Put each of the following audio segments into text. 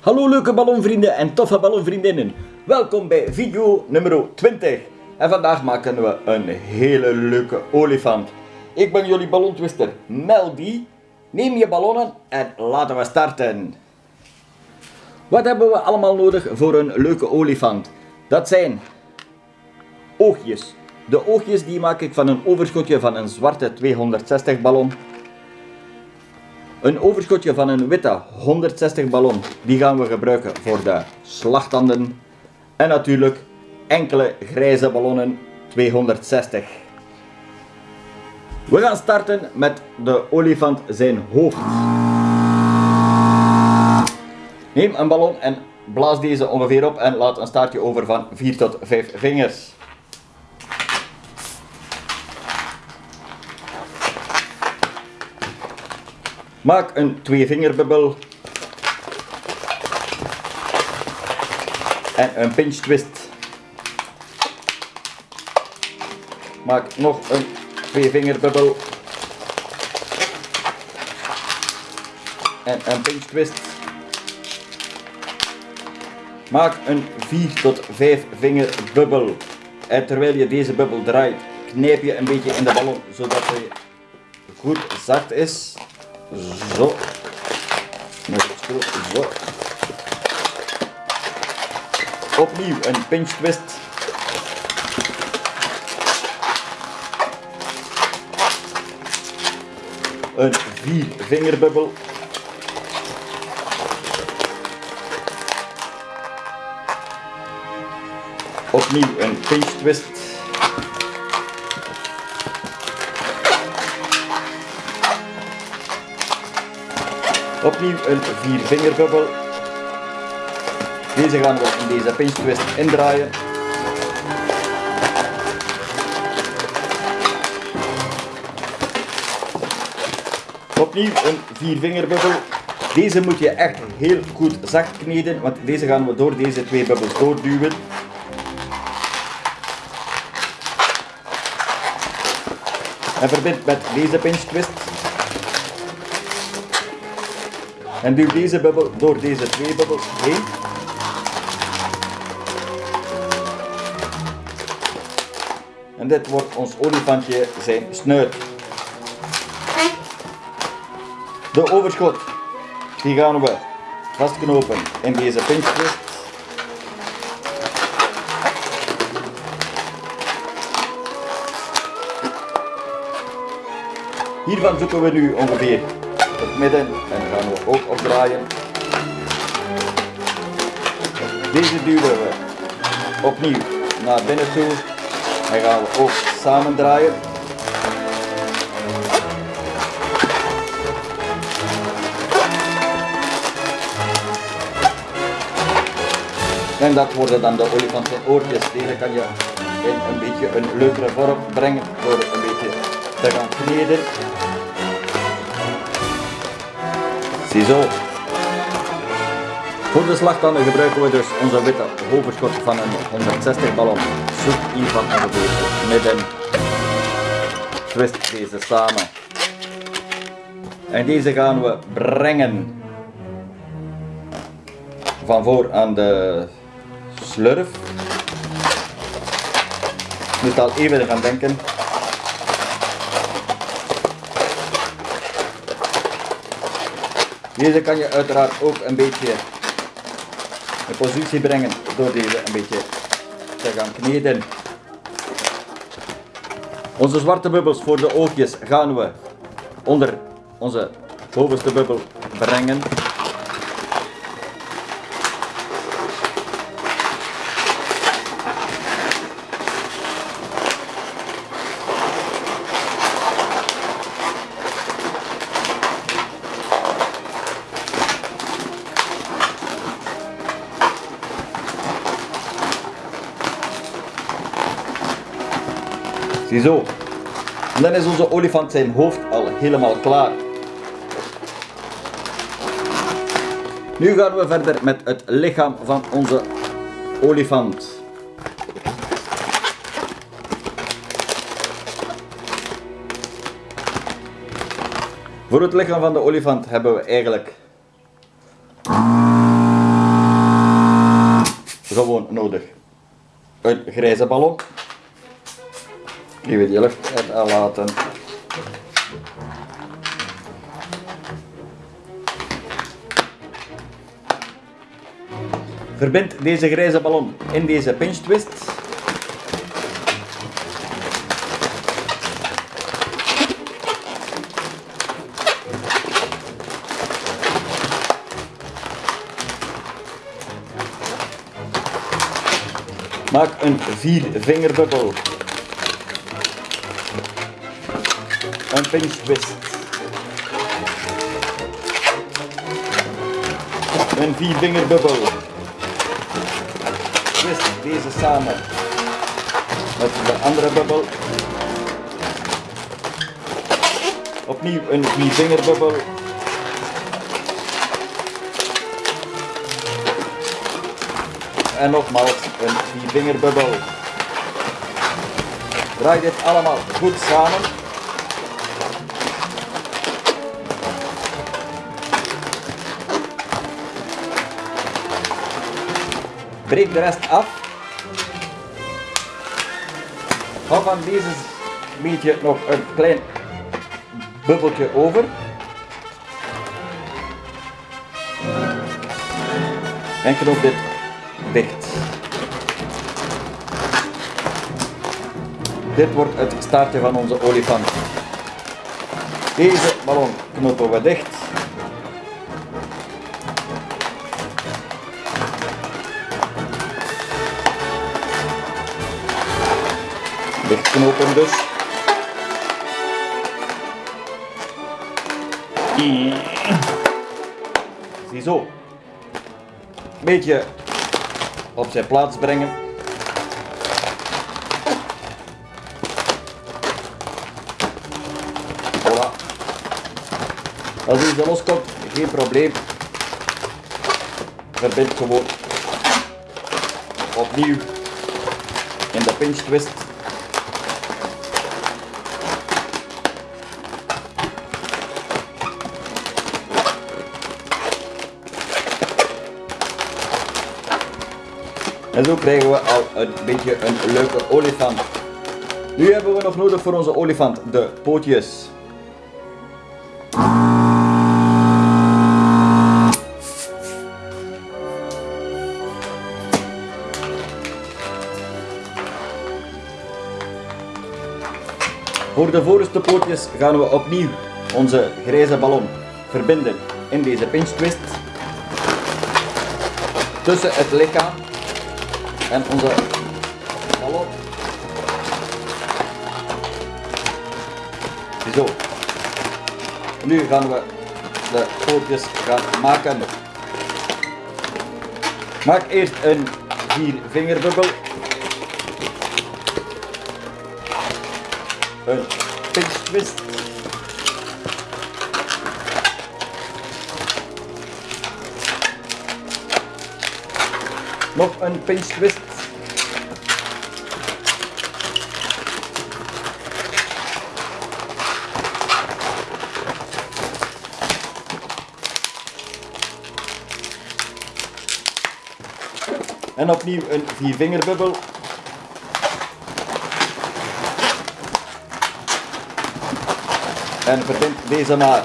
Hallo leuke ballonvrienden en toffe ballonvriendinnen. Welkom bij video nummer 20. En vandaag maken we een hele leuke olifant. Ik ben jullie ballontwister Meldy. Neem je ballonnen en laten we starten. Wat hebben we allemaal nodig voor een leuke olifant? Dat zijn oogjes. De oogjes die maak ik van een overschotje van een zwarte 260 ballon. Een overschotje van een witte 160 ballon, die gaan we gebruiken voor de slagtanden. En natuurlijk enkele grijze ballonnen 260. We gaan starten met de olifant zijn hoofd. Neem een ballon en blaas deze ongeveer op en laat een staartje over van 4 tot 5 vingers. Maak een tweevingerbubbel en een pinch twist. Maak nog een tweevingerbubbel en een pinch twist. Maak een 4 tot 5 vinger bubbel. En terwijl je deze bubbel draait, knijp je een beetje in de ballon zodat hij goed zacht is. Zo. Zo. Opnieuw een pinch twist. Een vier vingerbubbel. Opnieuw een pinch twist. Opnieuw een viervingerbubbel. Deze gaan we in deze pinch twist indraaien. Opnieuw een viervingerbubbel. Deze moet je echt heel goed zacht kneden, want deze gaan we door deze twee bubbels doorduwen. En verbind met deze pinch twist. En duw deze bubbel door deze twee bubbels heen. En dit wordt ons olifantje zijn snuit. De overschot, die gaan we vastknopen in deze pinch twist. Hiervan zoeken we nu ongeveer het midden en gaan we ook opdraaien. Deze duwen we opnieuw naar binnen toe en gaan we ook samen draaien. En dat worden dan de olifant oortjes. Deze kan je in een beetje een leukere vorm brengen door een beetje te gaan kneden. Ziezo. Voor de slagtanden gebruiken we dus onze witte overschot van een 160 ballon. Zoek hiervan ongeveer het midden. Twist deze samen. En deze gaan we brengen van voor aan de slurf. Je moet al even gaan denken. Deze kan je uiteraard ook een beetje in positie brengen door deze een beetje te gaan kneden. Onze zwarte bubbels voor de oogjes gaan we onder onze bovenste bubbel brengen. Ziezo. En dan is onze olifant zijn hoofd al helemaal klaar. Nu gaan we verder met het lichaam van onze olifant. Voor het lichaam van de olifant hebben we eigenlijk gewoon nodig een grijze ballon. Die we die lucht uit laten. Verbind deze grijze ballon in deze pinch twist. Maak een vier pinch twist. Een vier vingerbubbel. Twist deze samen met de andere bubbel. Opnieuw een vier vingerbubbel. En nogmaals een viervingerbubbel. Draai dit allemaal goed samen. Breek de rest af. Van deze beetje nog een klein bubbeltje over. En knoop dit dicht. Dit wordt het staartje van onze olifant. Deze ballon knopen we dicht. Dichtknopen dus. Ziezo. Beetje op zijn plaats brengen. Voilà. Als deze loskomt, geen probleem. Verbind gewoon opnieuw in de pinch twist. En zo krijgen we al een beetje een leuke olifant. Nu hebben we nog nodig voor onze olifant de pootjes. Voor de voorste pootjes gaan we opnieuw onze grijze ballon verbinden in deze pinch twist tussen het lichaam en onze ballon. Zo. Nu gaan we de pootjes gaan maken. Maak eerst een vier vingerbubbel. Een pinch twist. Nog een pinch twist. En opnieuw een viervingerbubbel. En verbind deze maar.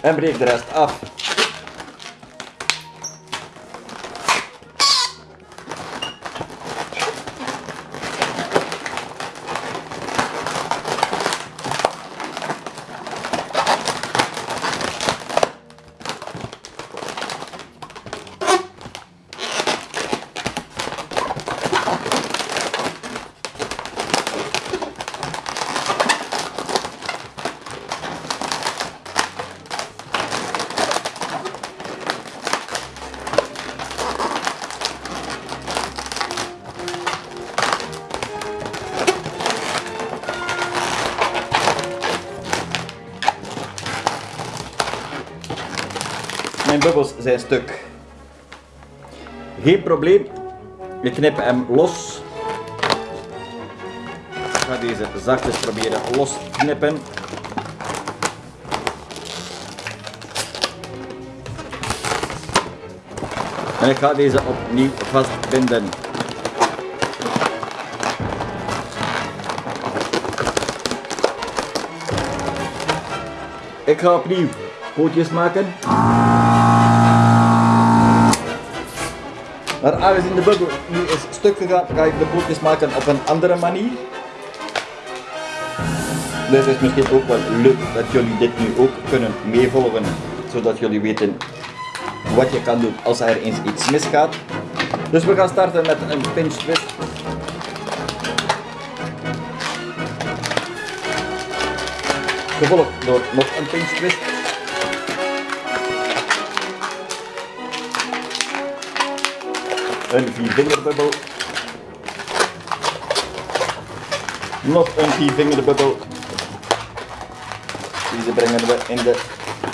En breek de rest af. Stuk. Geen probleem. We knippen hem los. Ik ga deze zachtjes proberen los te knippen. En ik ga deze opnieuw vastbinden. Ik ga opnieuw pootjes maken. Maar aangezien de bubbel nu is stuk gegaan, ga ik de pootjes maken op een andere manier. Dus het is misschien ook wel leuk dat jullie dit nu ook kunnen meevolgen, zodat jullie weten wat je kan doen als er eens iets misgaat. Dus we gaan starten met een pinch twist. Gevolgd door nog een pinch twist. Een viervingerbubbel. Nog een viervingerbubbel. Deze brengen we in de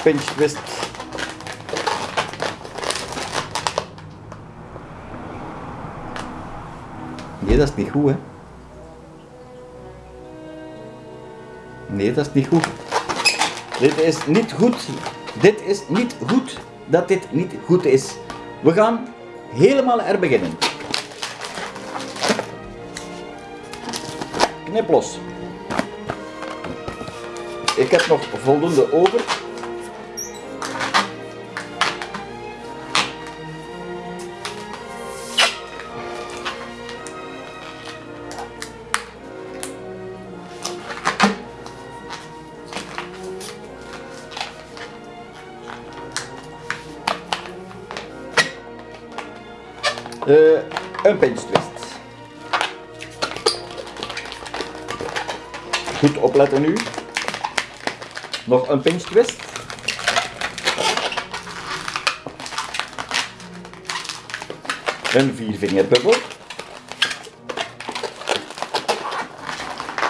pinch twist. Nee, dat is niet goed, hè? Nee, dat is niet goed. Dit is niet goed. Dit is niet goed dat dit niet goed is. We gaan helemaal er beginnen. Knip los. Ik heb nog voldoende over. Eh, een pinch twist. Goed opletten nu. Nog een pinch twist. Een viervingerbubbel.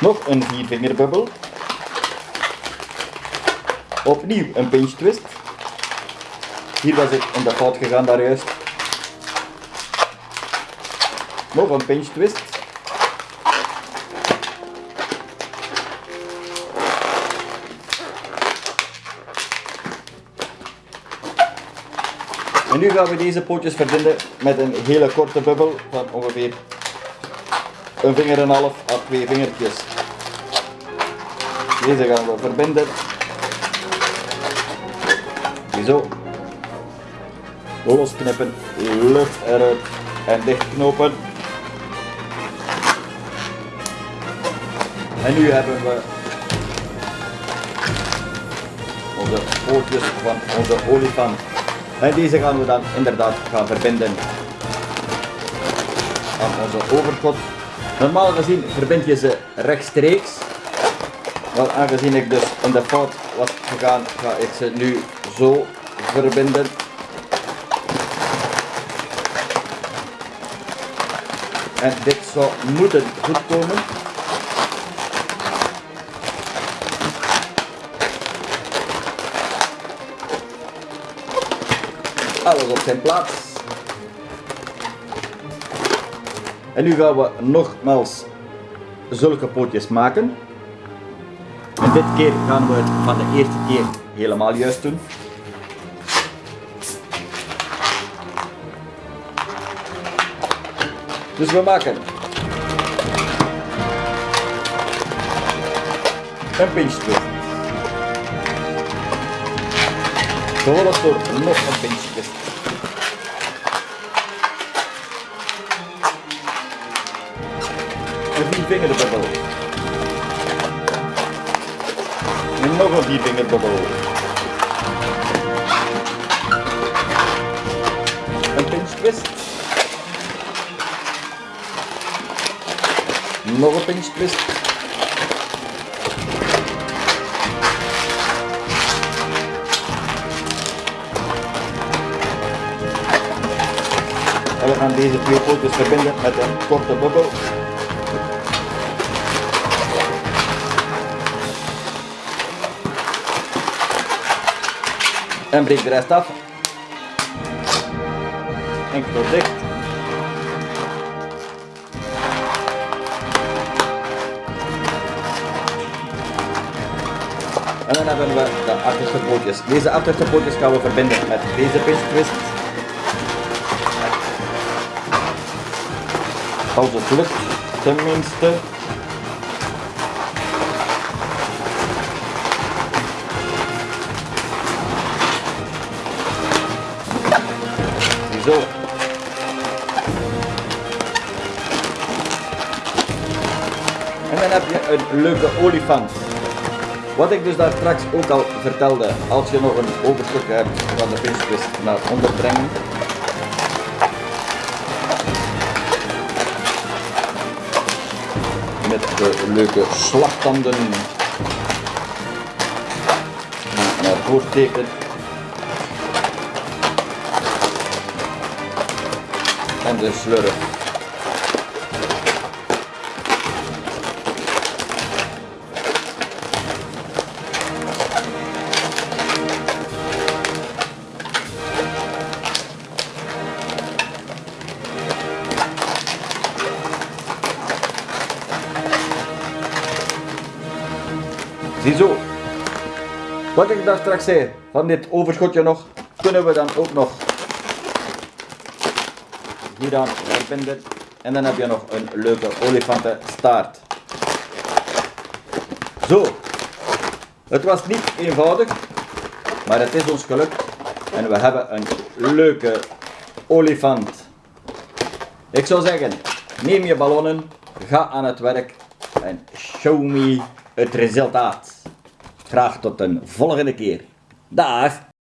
Nog een viervingerbubbel. Opnieuw een pinch twist. Hier was ik in de fout gegaan daar juist. Nog een pinch twist. En nu gaan we deze pootjes verbinden met een hele korte bubbel van ongeveer een vinger en een half à twee vingertjes. Deze gaan we verbinden. Zo. Losknippen, lucht eruit en dichtknopen. En nu hebben we onze pootjes van onze olifant. En deze gaan we dan inderdaad gaan verbinden aan onze overkot. Normaal gezien verbind je ze rechtstreeks. Maar aangezien ik dus in de fout was gegaan, ga ik ze nu zo verbinden. En dit zou moeten goed komen. Alles op zijn plaats. En nu gaan we nogmaals zulke pootjes maken. En dit keer gaan we het van de eerste keer helemaal juist doen. Dus we maken een pinch twist. Gevolgd door nog een pinch twist. Een viervingerbubbel. En nog een viervingerbubbel. Een pinch twist. Nog een pinch twist. En we gaan deze twee pootjes verbinden met een korte bubbel. En breek de rest af. En dicht. En dan hebben we de achterste pootjes. Deze achterste pootjes gaan we verbinden met deze twist. Als het lukt, tenminste. Een leuke olifant. Wat ik dus daar straks ook al vertelde, als je nog een overschot hebt van de visjes naar onder brengen. Met de leuke slagtanden naar voren steken. En de slurf. Wat ik daar straks zei, van dit overschotje nog, kunnen we dan ook nog hier aan verbinden. En dan heb je nog een leuke olifantenstaart. Zo. Het was niet eenvoudig, maar het is ons gelukt. En we hebben een leuke olifant. Ik zou zeggen, neem je ballonnen, ga aan het werk en show me het resultaat. Graag tot een volgende keer. Dag!